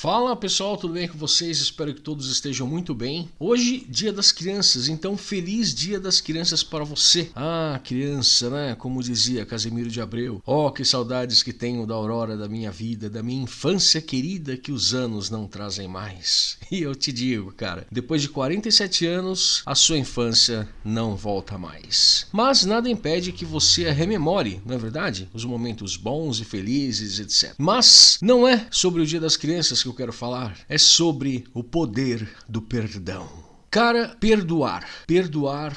Fala pessoal, tudo bem com vocês? Espero que todos estejam muito bem. Hoje, Dia das Crianças, então feliz Dia das Crianças para você. Ah, criança, né? Como dizia Casimiro de Abreu. Oh, que saudades que tenho da aurora da minha vida, da minha infância querida que os anos não trazem mais. E eu te digo, cara, depois de 47 anos, a sua infância não volta mais. Mas nada impede que você rememore, não é verdade? Os momentos bons e felizes, etc. Mas não é sobre o Dia das Crianças que eu quero falar é sobre o poder do perdão. Cara, perdoar. Perdoar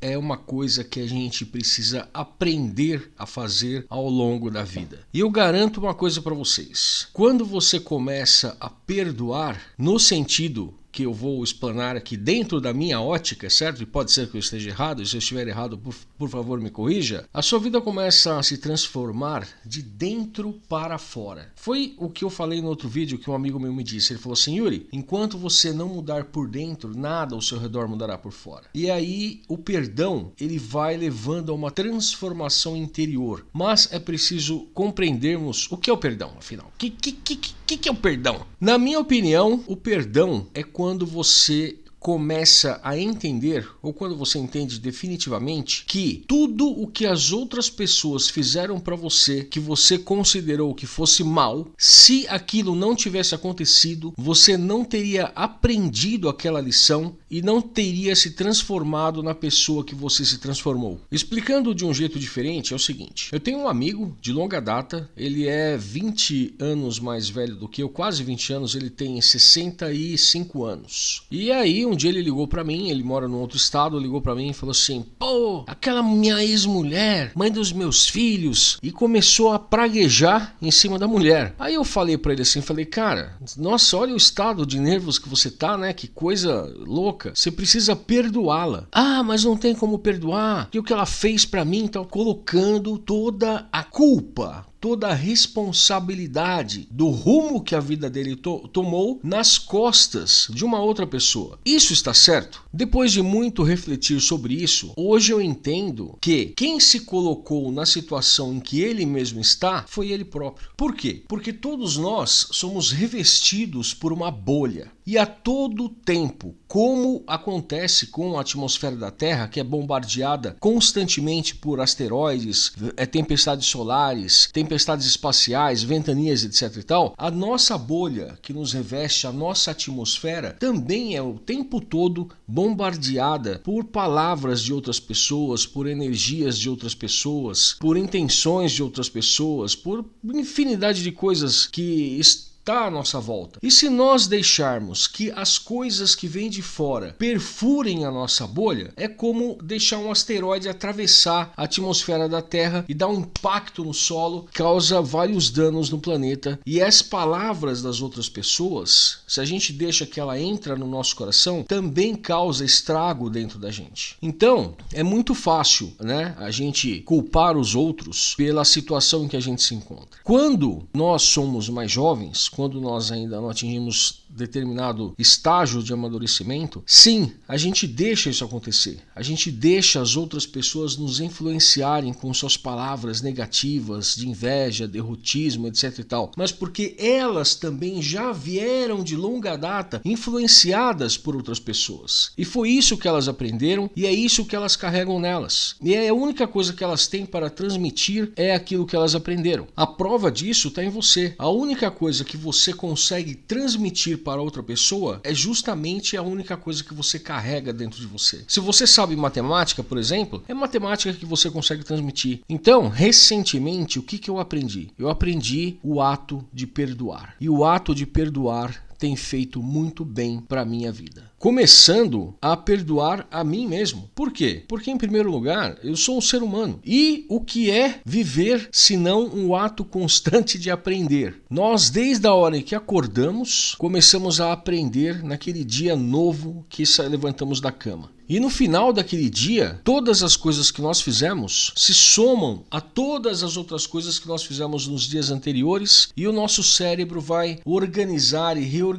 é uma coisa que a gente precisa aprender a fazer ao longo da vida. E eu garanto uma coisa para vocês: quando você começa a perdoar, no sentido que eu vou explanar aqui dentro da minha ótica, certo? E pode ser que eu esteja errado, e se eu estiver errado, por, por, favor me corrija. A sua vida começa a se transformar de dentro para fora. Foi o que eu falei no outro vídeo que um amigo meu me disse. Ele falou assim: Yuri, enquanto você não mudar por dentro, nada ao seu redor mudará por fora. E aí o perdão ele vai levando a uma transformação interior. Mas é preciso compreendermos o que é o perdão, afinal. O que, que, que, que, que é o perdão? Na minha opinião, o perdão é quando você começa a entender, ou quando você entende definitivamente, que tudo o que as outras pessoas fizeram para você, que você considerou que fosse mal, se aquilo não tivesse acontecido, você não teria aprendido aquela lição e não teria se transformado na pessoa que você se transformou. Explicando de um jeito diferente, é o seguinte: eu tenho um amigo de longa data, ele é 20 anos mais velho do que eu, quase 20 anos, ele tem 65 anos. E aí, um dia ele ligou para mim, ele mora num outro estado, ligou para mim e falou assim: "Pô, aquela minha ex-mulher, mãe dos meus filhos", e começou a praguejar em cima da mulher. Aí eu falei para ele assim, falei: "Cara, nossa, olha o estado de nervos que você tá, né? Que coisa louca. Você precisa perdoá-la". "Ah, mas não tem como perdoar. Que o que ela fez para mim, tá colocando toda a culpa toda a responsabilidade do rumo que a vida dele to tomou nas costas de uma outra pessoa. Isso está certo? Depois de muito refletir sobre isso, hoje eu entendo que quem se colocou na situação em que ele mesmo está foi ele próprio. Por quê? Porque todos nós somos revestidos por uma bolha. E a todo tempo, como acontece com a atmosfera da Terra, que é bombardeada constantemente por asteroides, é, tempestades solares, tempestades espaciais, ventanias, etc e tal, a nossa bolha que nos reveste, a nossa atmosfera, também é o tempo todo bombardeada por palavras de outras pessoas, por energias de outras pessoas, por intenções de outras pessoas, por infinidade de coisas que estão está à nossa volta. E se nós deixarmos que as coisas que vêm de fora perfurem a nossa bolha, é como deixar um asteroide atravessar a atmosfera da Terra e dar um impacto no solo, causa vários danos no planeta. E as palavras das outras pessoas, se a gente deixa que ela entra no nosso coração, também causa estrago dentro da gente. Então, é muito fácil, né, a gente culpar os outros pela situação em que a gente se encontra. Quando nós somos mais jovens, quando nós ainda não atingimos determinado estágio de amadurecimento, sim, a gente deixa isso acontecer. A gente deixa as outras pessoas nos influenciarem com suas palavras negativas, de inveja, derrotismo, etc e tal. Mas porque elas também já vieram de longa data influenciadas por outras pessoas. E foi isso que elas aprenderam e é isso que elas carregam nelas. E é a única coisa que elas têm para transmitir é aquilo que elas aprenderam. A prova disso está em você. A única coisa que você consegue transmitir para outra pessoa é justamente a única coisa que você carrega dentro de você. Se você sabe matemática, por exemplo, é matemática que você consegue transmitir. Então, recentemente, o que, que eu aprendi? Eu aprendi o ato de perdoar. E o ato de perdoar tem feito muito bem para minha vida. Começando a perdoar a mim mesmo. Por quê? Porque em primeiro lugar, eu sou um ser humano. E o que é viver se não um ato constante de aprender? Nós desde a hora em que acordamos, começamos a aprender naquele dia novo que levantamos da cama. E no final daquele dia, todas as coisas que nós fizemos se somam a todas as outras coisas que nós fizemos nos dias anteriores e o nosso cérebro vai organizar e reorganizar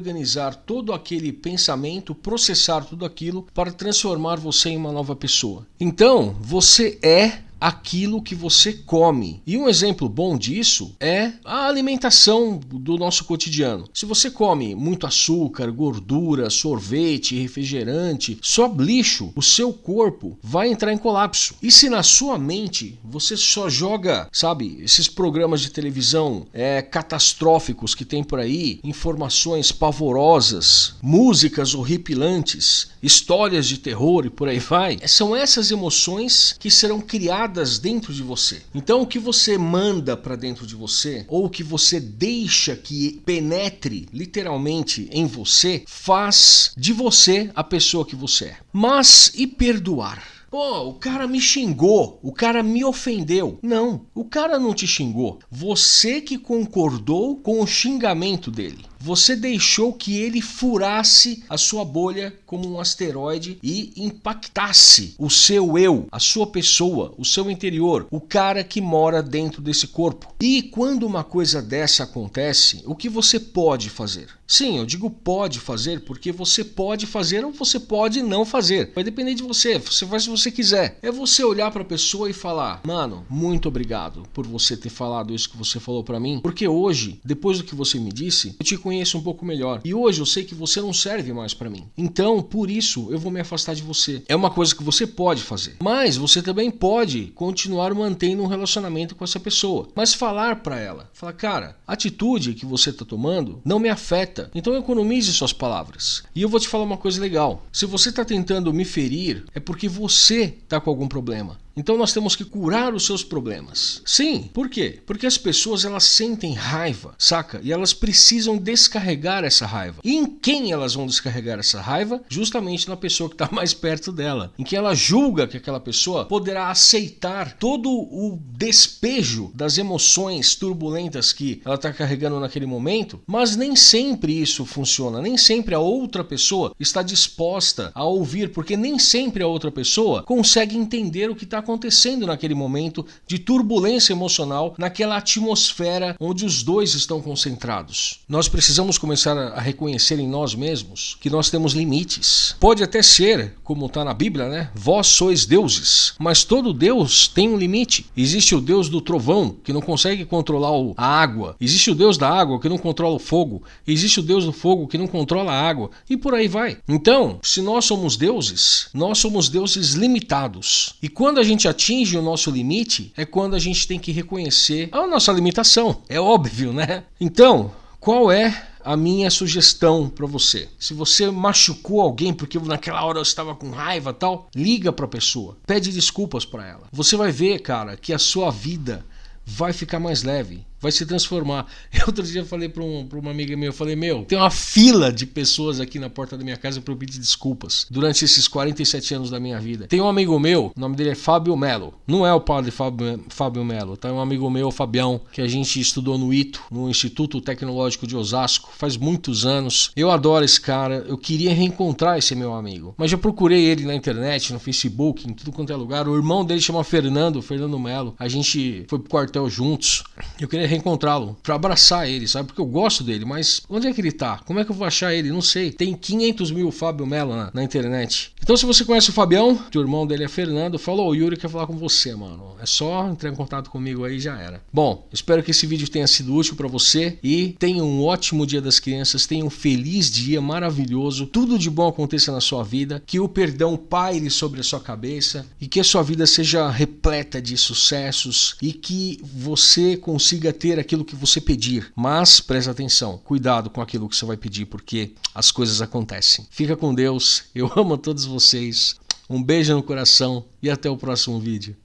todo aquele pensamento, processar tudo aquilo para transformar você em uma nova pessoa. Então, você é aquilo que você come. E um exemplo bom disso é a alimentação do nosso cotidiano. Se você come muito açúcar, gordura, sorvete, refrigerante, só lixo, o seu corpo vai entrar em colapso. E se na sua mente você só joga, sabe, esses programas de televisão é, catastróficos que tem por aí, informações pavorosas, músicas horripilantes, histórias de terror e por aí vai, são essas emoções que serão criadas dentro de você. Então o que você manda para dentro de você ou o que você deixa que penetre literalmente em você faz de você a pessoa que você é. Mas e perdoar? Pô, o cara me xingou, o cara me ofendeu. Não, o cara não te xingou. Você que concordou com o xingamento dele. Você deixou que ele furasse a sua bolha como um asteroide e impactasse o seu eu, a sua pessoa, o seu interior, o cara que mora dentro desse corpo. E quando uma coisa dessa acontece, o que você pode fazer? Sim, eu digo pode fazer porque você pode fazer ou você pode não fazer. Vai depender de você. Você faz se você quiser. É você olhar para a pessoa e falar: "Mano, muito obrigado por você ter falado isso que você falou para mim, porque hoje, depois do que você me disse, eu te conheço conheço um pouco melhor. E hoje eu sei que você não serve mais para mim. Então, por isso, eu vou me afastar de você. É uma coisa que você pode fazer. Mas você também pode continuar mantendo um relacionamento com essa pessoa. Mas falar para ela, falar, cara, a atitude que você tá tomando não me afeta. Então economize suas palavras. E eu vou te falar uma coisa legal. Se você tá tentando me ferir, é porque você tá com algum problema. Então nós temos que curar os seus problemas. Sim, por quê? Porque as pessoas elas sentem raiva, saca? E elas precisam descarregar essa raiva. E em quem elas vão descarregar essa raiva? Justamente na pessoa que está mais perto dela, em que ela julga que aquela pessoa poderá aceitar todo o despejo das emoções turbulentas que ela está carregando naquele momento, mas nem sempre isso funciona, nem sempre a outra pessoa está disposta a ouvir, porque nem sempre a outra pessoa consegue entender o que está acontecendo naquele momento de turbulência emocional, naquela atmosfera onde os dois estão concentrados. Nós precisamos começar a reconhecer em nós mesmos que nós temos limites. Pode até ser, como está na Bíblia, né? Vós sois deuses, mas todo Deus tem um limite. Existe o Deus do trovão, que não consegue controlar a água. Existe o Deus da água, que não controla o fogo. Existe o Deus do fogo, que não controla a água. E por aí vai. Então, se nós somos deuses, nós somos deuses limitados. E quando a gente gente atinge o nosso limite é quando a gente tem que reconhecer a nossa limitação. É óbvio, né? Então, qual é a minha sugestão para você. Se você machucou alguém porque naquela hora você estava com raiva tal, liga para a pessoa, pede desculpas para ela. Você vai ver, cara, que a sua vida vai ficar mais leve vai se transformar. Eu, outro dia eu falei para um, uma amiga minha, eu falei, meu, tem uma fila de pessoas aqui na porta da minha casa para eu pedir desculpas durante esses 47 anos da minha vida. Tem um amigo meu, o nome dele é Fábio Melo. Não é o padre Fábio, Fábio Melo, tá? É um amigo meu, Fabião, que a gente estudou no ITO, no Instituto Tecnológico de Osasco, faz muitos anos. Eu adoro esse cara, eu queria reencontrar esse meu amigo. Mas já procurei ele na internet, no Facebook, em tudo quanto é lugar. O irmão dele chama Fernando, Fernando Melo. A gente foi pro quartel juntos. Eu queria reencontrá-lo, para abraçar ele, sabe? Porque eu gosto dele, mas onde é que ele tá? Como é que eu vou achar ele? Não sei. Tem 500 mil Fábio Mello na, na internet. Então, se você conhece o Fabião, o irmão dele é Fernando, falou: o Yuri quer falar com você, mano. É só entrar em contato comigo aí já era. Bom, espero que esse vídeo tenha sido útil para você e tenha um ótimo Dia das Crianças, tenha um feliz dia maravilhoso, tudo de bom aconteça na sua vida, que o perdão paire sobre a sua cabeça e que a sua vida seja repleta de sucessos e que você consiga ter aquilo que você pedir. Mas preste atenção, cuidado com aquilo que você vai pedir, porque as coisas acontecem. Fica com Deus, eu amo todos vocês. Um beijo no coração e até o próximo vídeo.